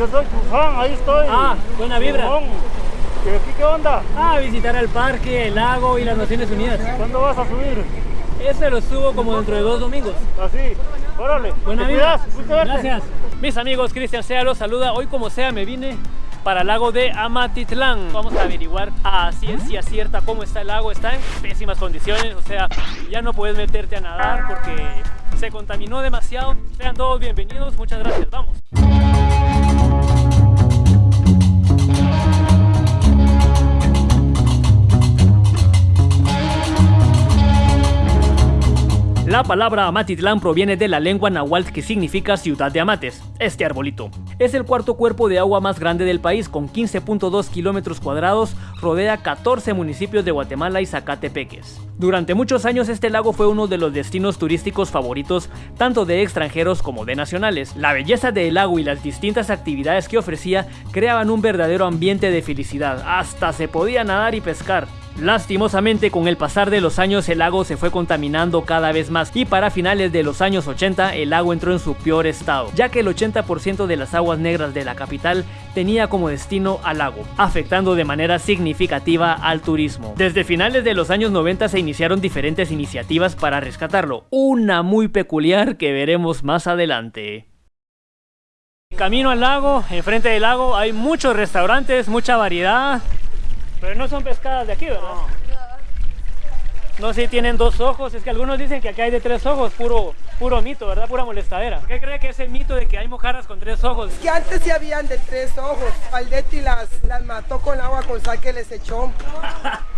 yo soy fan, ahí estoy. Ah, buena vibra. ¿Y aquí qué onda? Ah, visitar el parque, el lago y las Naciones Unidas. ¿Cuándo vas a subir? Ese lo subo como dentro de dos domingos. Así, órale. Buena vida. Gracias. Mis amigos, Cristian Sea los saluda. Hoy como sea me vine para el lago de Amatitlán. Vamos a averiguar a ciencia cierta cómo está el lago. Está en pésimas condiciones, o sea, ya no puedes meterte a nadar porque se contaminó demasiado. Sean todos bienvenidos, muchas gracias. Vamos. La palabra Amatitlán proviene de la lengua náhuatl que significa ciudad de Amates, este arbolito. Es el cuarto cuerpo de agua más grande del país, con 15.2 kilómetros cuadrados, rodea 14 municipios de Guatemala y Zacatepeques. Durante muchos años este lago fue uno de los destinos turísticos favoritos tanto de extranjeros como de nacionales. La belleza del lago y las distintas actividades que ofrecía creaban un verdadero ambiente de felicidad, hasta se podía nadar y pescar. Lastimosamente con el pasar de los años el lago se fue contaminando cada vez más y para finales de los años 80 el lago entró en su peor estado, ya que el 80% de las aguas negras de la capital tenía como destino al lago, afectando de manera significativa al turismo. Desde finales de los años 90 se iniciaron diferentes iniciativas para rescatarlo, una muy peculiar que veremos más adelante. Camino al lago, enfrente del lago hay muchos restaurantes, mucha variedad, pero no son pescadas de aquí, ¿verdad? No sé si tienen dos ojos, es que algunos dicen que aquí hay de tres ojos, puro, puro mito, ¿verdad? Pura molestadera. ¿Qué cree que es el mito de que hay mojarras con tres ojos? Que antes sí habían de tres ojos. Valdetti las, las mató con agua con sal que les echó.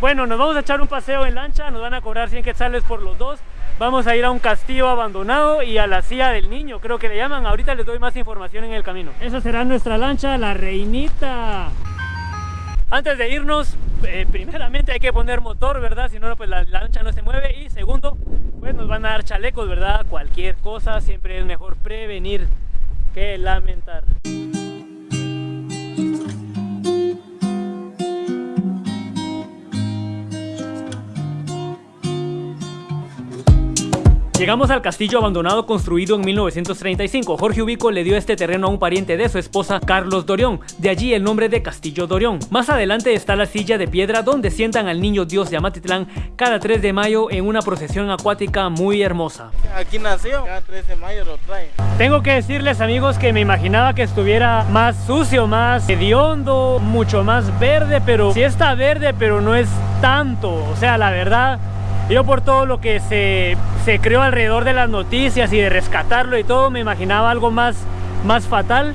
Bueno, nos vamos a echar un paseo en lancha, nos van a cobrar 100 quetzales por los dos. Vamos a ir a un castillo abandonado y a la silla del niño, creo que le llaman. Ahorita les doy más información en el camino. Esa será nuestra lancha, la reinita. Antes de irnos, eh, primeramente hay que poner motor, ¿verdad? Si no, pues la, la lancha no se mueve. Y segundo, pues nos van a dar chalecos, ¿verdad? Cualquier cosa, siempre es mejor prevenir que lamentar. Llegamos al castillo abandonado construido en 1935. Jorge Ubico le dio este terreno a un pariente de su esposa, Carlos Dorión. De allí el nombre de Castillo Dorión. Más adelante está la silla de piedra donde sientan al niño Dios de Amatitlán cada 3 de mayo en una procesión acuática muy hermosa. Aquí nació, cada 13 de mayo lo trae. Tengo que decirles amigos que me imaginaba que estuviera más sucio, más hediondo, mucho más verde, pero sí está verde, pero no es tanto. O sea, la verdad, yo por todo lo que se, se creó alrededor de las noticias y de rescatarlo y todo, me imaginaba algo más, más fatal.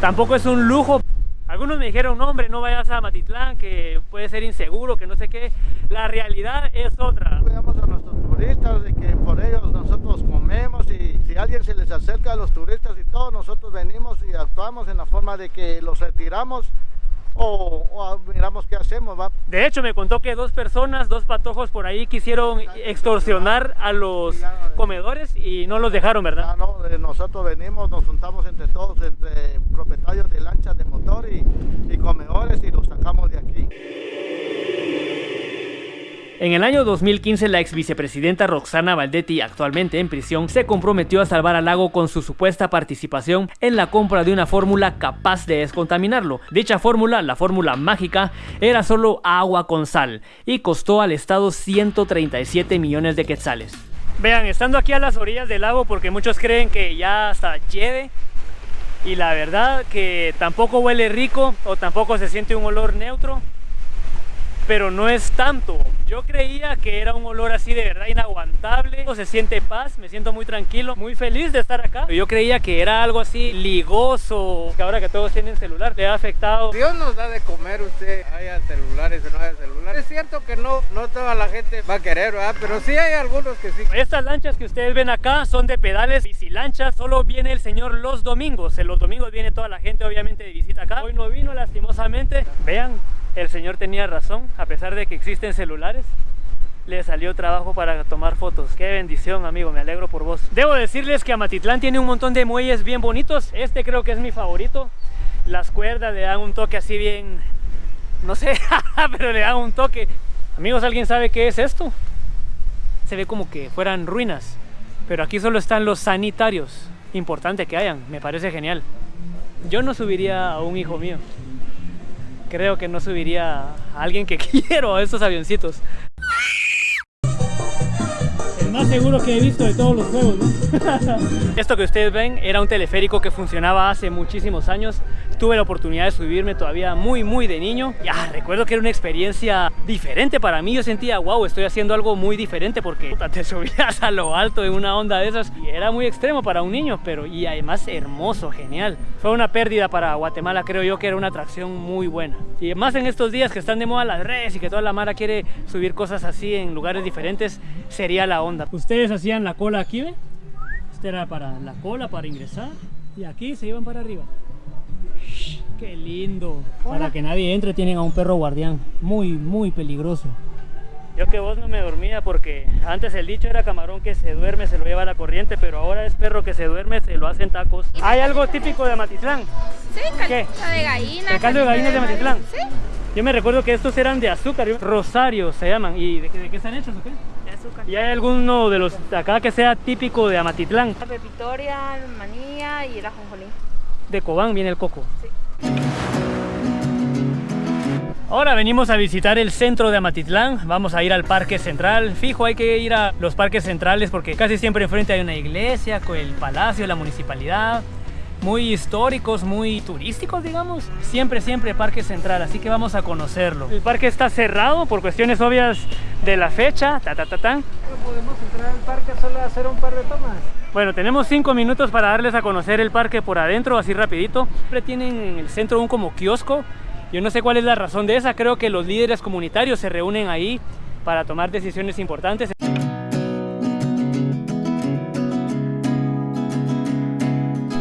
Tampoco es un lujo. Algunos me dijeron, no hombre, no vayas a Matitlán, que puede ser inseguro, que no sé qué. La realidad es otra. Cuidamos a nuestros turistas, de que por ellos nosotros comemos y si alguien se les acerca a los turistas y todo, nosotros venimos y actuamos en la forma de que los retiramos o, o miramos qué hacemos, ¿va? De hecho, me contó que dos personas, dos patojos por ahí quisieron extorsionar a los comedores y no los dejaron, ¿verdad? Ah, no, eh, nosotros venimos, nos juntamos entre todos, entre propietarios de lanchas de motor y, y comedores y los sacamos de aquí. En el año 2015, la ex vicepresidenta Roxana Valdetti, actualmente en prisión, se comprometió a salvar al lago con su supuesta participación en la compra de una fórmula capaz de descontaminarlo. Dicha fórmula, la fórmula mágica, era solo agua con sal y costó al Estado 137 millones de quetzales. Vean, estando aquí a las orillas del lago, porque muchos creen que ya hasta lleve, y la verdad que tampoco huele rico o tampoco se siente un olor neutro, pero no es tanto. Yo creía que era un olor así de verdad inaguantable. Se siente paz, me siento muy tranquilo, muy feliz de estar acá. Yo creía que era algo así ligoso, que ahora que todos tienen celular, le ha afectado. Dios nos da de comer usted, haya celulares o no haya celulares. Es cierto que no, no toda la gente va a querer, ¿verdad? Pero sí hay algunos que sí. Estas lanchas que ustedes ven acá son de pedales bicilanchas, solo viene el señor los domingos. En los domingos viene toda la gente obviamente de visita acá. Hoy no vino lastimosamente. Vean, el señor tenía razón, a pesar de que existen celulares, le salió trabajo para tomar fotos. Qué bendición, amigo, me alegro por vos. Debo decirles que Amatitlán tiene un montón de muelles bien bonitos. Este creo que es mi favorito. Las cuerdas le dan un toque así bien... No sé, pero le dan un toque. Amigos, ¿alguien sabe qué es esto? Se ve como que fueran ruinas. Pero aquí solo están los sanitarios. Importante que hayan, me parece genial. Yo no subiría a un hijo mío. Creo que no subiría a alguien que quiero a estos avioncitos. El más seguro que he visto de todos los juegos, ¿no? Esto que ustedes ven era un teleférico que funcionaba hace muchísimos años. Tuve la oportunidad de subirme todavía muy, muy de niño. Ya, recuerdo que era una experiencia diferente para mí. Yo sentía, wow, estoy haciendo algo muy diferente porque puta, te subías a lo alto en una onda de esas. Y era muy extremo para un niño, pero y además hermoso, genial. Fue una pérdida para Guatemala, creo yo que era una atracción muy buena. Y más en estos días que están de moda las redes y que toda la mara quiere subir cosas así en lugares diferentes, sería la onda. Ustedes hacían la cola aquí, ¿ve? Este era para la cola, para ingresar. Y aquí se iban para arriba. ¡Qué lindo! Para que nadie entre tienen a un perro guardián. Muy, muy peligroso. Yo que vos no me dormía porque antes el dicho era camarón que se duerme se lo lleva la corriente, pero ahora es perro que se duerme se lo hacen tacos. ¿Hay algo típico de Amatitlán? Sí, caldo ¿Qué? de gallina. ¿El caldo de gallina de. Amatitlán? Sí, Yo me recuerdo que estos eran de azúcar, rosario se llaman. ¿Y de qué, de qué están hechos o qué? de azúcar. ¿Y hay alguno de los de acá que sea típico de Amatitlán? La pepitoria, manilla y el ajonjolí. De Cobán viene el coco. Ahora venimos a visitar el centro de Amatitlán, vamos a ir al parque central, fijo hay que ir a los parques centrales porque casi siempre enfrente hay una iglesia, con el palacio, la municipalidad, muy históricos, muy turísticos digamos, siempre siempre parque central, así que vamos a conocerlo. El parque está cerrado por cuestiones obvias de la fecha, ta ta ta ta. No podemos entrar al parque solo a hacer un par de tomas. Bueno, tenemos cinco minutos para darles a conocer el parque por adentro, así rapidito. Siempre tienen en el centro un como kiosco. Yo no sé cuál es la razón de esa. Creo que los líderes comunitarios se reúnen ahí para tomar decisiones importantes.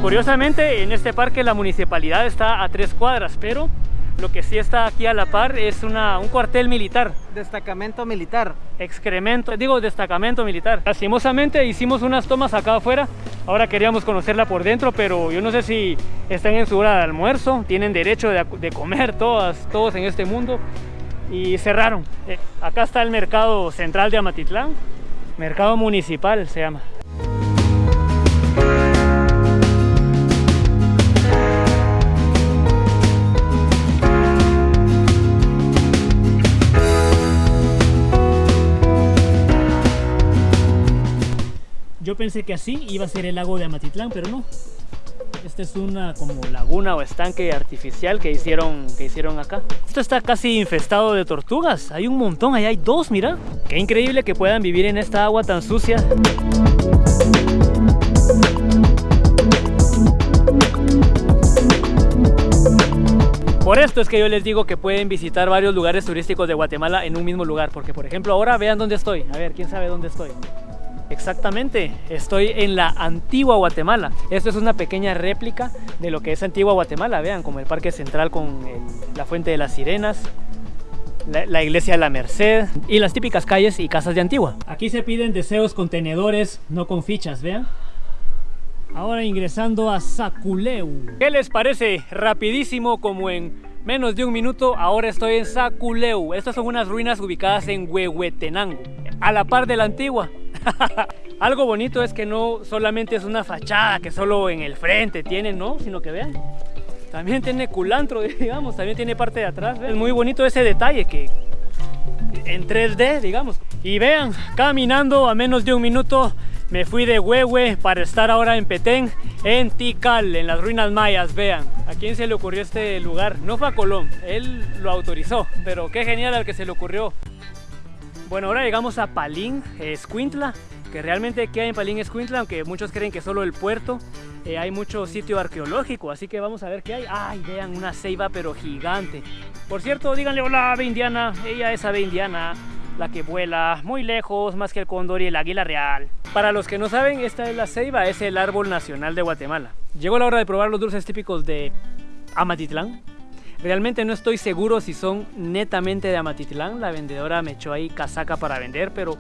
Curiosamente, en este parque la municipalidad está a tres cuadras, pero lo que sí está aquí a la par es una, un cuartel militar. Destacamento militar. excremento, digo destacamento militar. Lastimosamente hicimos unas tomas acá afuera, ahora queríamos conocerla por dentro, pero yo no sé si están en su hora de almuerzo, tienen derecho de, de comer todas, todos en este mundo y cerraron. Eh, acá está el mercado central de Amatitlán, mercado municipal se llama. Yo pensé que así iba a ser el lago de Amatitlán, pero no. Esta es una como laguna o estanque artificial que hicieron, que hicieron acá. Esto está casi infestado de tortugas. Hay un montón, ahí hay dos, mira. Qué increíble que puedan vivir en esta agua tan sucia. Por esto es que yo les digo que pueden visitar varios lugares turísticos de Guatemala en un mismo lugar. Porque, por ejemplo, ahora vean dónde estoy. A ver, ¿quién sabe dónde estoy? Exactamente, estoy en la antigua Guatemala. Esto es una pequeña réplica de lo que es antigua Guatemala. Vean, como el Parque Central con la Fuente de las Sirenas, la, la Iglesia de la Merced y las típicas calles y casas de Antigua. Aquí se piden deseos con tenedores, no con fichas, vean. Ahora ingresando a Saculeu. ¿Qué les parece? Rapidísimo, como en menos de un minuto, ahora estoy en Saculeu. Estas son unas ruinas ubicadas en Huehuetenango, a la par de la antigua. Algo bonito es que no solamente es una fachada que solo en el frente tiene, ¿no? Sino que vean, también tiene culantro, digamos, también tiene parte de atrás. ¿ven? Es muy bonito ese detalle que en 3D, digamos. Y vean, caminando a menos de un minuto me fui de Huehue para estar ahora en Petén, en Tikal, en las ruinas mayas, vean. ¿A quién se le ocurrió este lugar? No fue a Colón, él lo autorizó, pero qué genial al que se le ocurrió. Bueno, ahora llegamos a Palín, Escuintla, que realmente queda en Palín, Escuintla, aunque muchos creen que solo el puerto. Eh, hay mucho sitio arqueológico, así que vamos a ver qué hay. ¡Ay, vean! Una ceiba, pero gigante. Por cierto, díganle hola ave indiana. Ella es ave indiana, la que vuela muy lejos, más que el cóndor y el águila real. Para los que no saben, esta es la ceiba, es el árbol nacional de Guatemala. Llegó la hora de probar los dulces típicos de Amatitlán. Realmente no estoy seguro si son netamente de Amatitlán. La vendedora me echó ahí casaca para vender, pero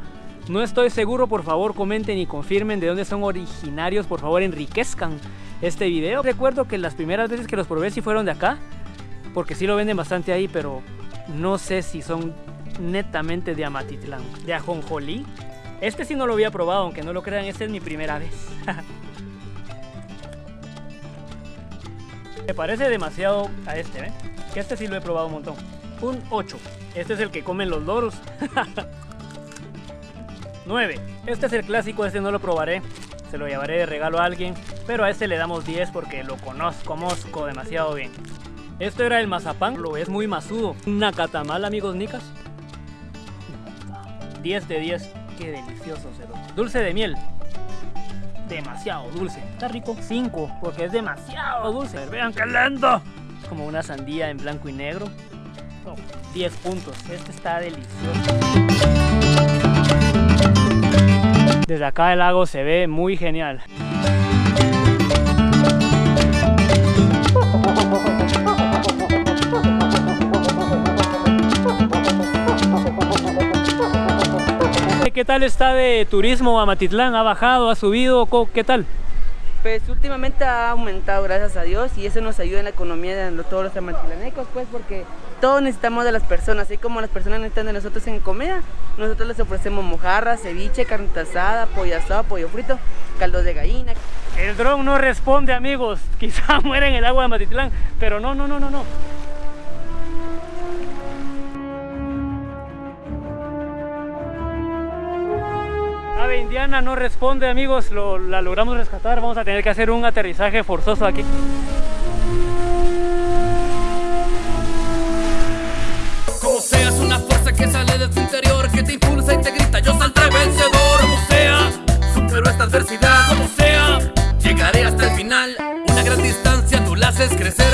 no estoy seguro. Por favor, comenten y confirmen de dónde son originarios. Por favor, enriquezcan este video. Recuerdo que las primeras veces que los probé sí fueron de acá, porque sí lo venden bastante ahí, pero no sé si son netamente de Amatitlán. De ajonjolí. Este sí no lo había probado, aunque no lo crean, esta es mi primera vez. Me parece demasiado a este, ¿eh? Que este sí lo he probado un montón. Un 8. Este es el que comen los loros. 9. Este es el clásico, este no lo probaré. Se lo llevaré de regalo a alguien. Pero a este le damos 10 porque lo conozco, conozco demasiado bien. Esto era el mazapán, lo es muy masudo. Una catamal, amigos nicas. 10 de 10. Qué delicioso, cero. Dulce de miel. Demasiado dulce. Está rico. 5, porque es demasiado dulce. Vean qué lento. Como una sandía en blanco y negro. No, 10 puntos. Este está delicioso. Desde acá el lago se ve muy genial. ¿Qué tal está de turismo a Matitlán? ¿Ha bajado? ¿Ha subido? ¿Qué tal? Pues últimamente ha aumentado, gracias a Dios, y eso nos ayuda en la economía de todos los amatlanecos, pues porque todos necesitamos de las personas, así como las personas necesitan de nosotros en comida, nosotros les ofrecemos mojarra, ceviche, carne asada, pollo asado, pollo frito, caldo de gallina. El dron no responde, amigos. Quizá muera en el agua de Matitlán, pero no, no, no, no, no. indiana no responde amigos, Lo, la logramos rescatar, vamos a tener que hacer un aterrizaje forzoso aquí. Como seas una fuerza que sale de tu interior, que te impulsa y te grita, yo saldré vencedor. Como sea, supero esta adversidad. Como sea, llegaré hasta el final. Una gran distancia, tú la haces crecer.